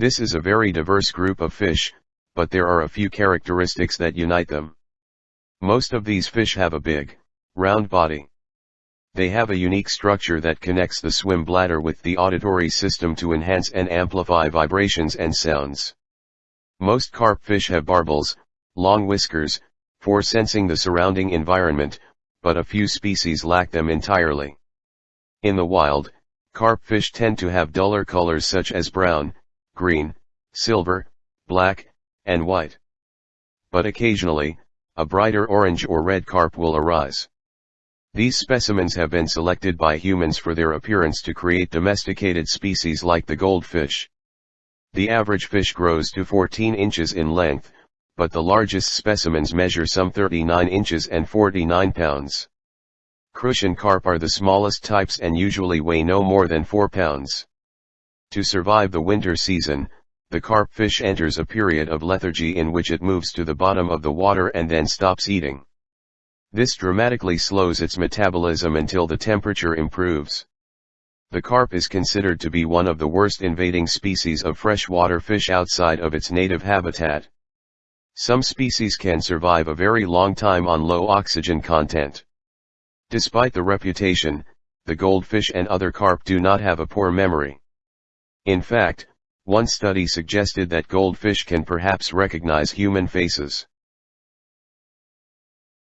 This is a very diverse group of fish, but there are a few characteristics that unite them. Most of these fish have a big, round body. They have a unique structure that connects the swim bladder with the auditory system to enhance and amplify vibrations and sounds. Most carp fish have barbels, long whiskers, for sensing the surrounding environment, but a few species lack them entirely. In the wild, carp fish tend to have duller colors such as brown, green, silver, black, and white. But occasionally, a brighter orange or red carp will arise. These specimens have been selected by humans for their appearance to create domesticated species like the goldfish. The average fish grows to 14 inches in length, but the largest specimens measure some 39 inches and 49 pounds. Crucian carp are the smallest types and usually weigh no more than 4 pounds. To survive the winter season, the carp fish enters a period of lethargy in which it moves to the bottom of the water and then stops eating. This dramatically slows its metabolism until the temperature improves. The carp is considered to be one of the worst invading species of freshwater fish outside of its native habitat. Some species can survive a very long time on low oxygen content. Despite the reputation, the goldfish and other carp do not have a poor memory. In fact, one study suggested that goldfish can perhaps recognize human faces.